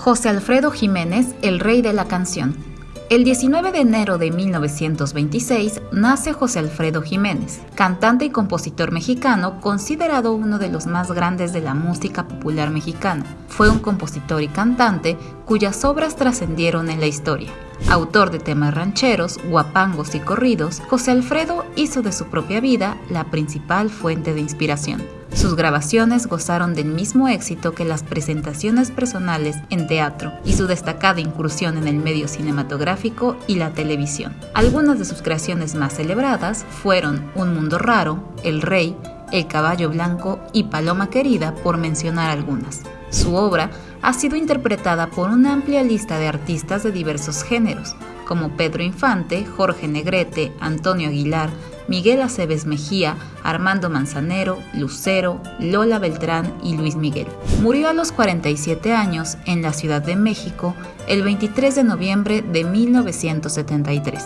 José Alfredo Jiménez, el rey de la canción. El 19 de enero de 1926 nace José Alfredo Jiménez, cantante y compositor mexicano considerado uno de los más grandes de la música popular mexicana. Fue un compositor y cantante cuyas obras trascendieron en la historia. Autor de temas rancheros, guapangos y corridos, José Alfredo hizo de su propia vida la principal fuente de inspiración. Sus grabaciones gozaron del mismo éxito que las presentaciones personales en teatro y su destacada incursión en el medio cinematográfico y la televisión. Algunas de sus creaciones más celebradas fueron Un Mundo Raro, El Rey, El Caballo Blanco y Paloma Querida, por mencionar algunas. Su obra ha sido interpretada por una amplia lista de artistas de diversos géneros, como Pedro Infante, Jorge Negrete, Antonio Aguilar, Miguel Aceves Mejía, Armando Manzanero, Lucero, Lola Beltrán y Luis Miguel. Murió a los 47 años en la Ciudad de México el 23 de noviembre de 1973.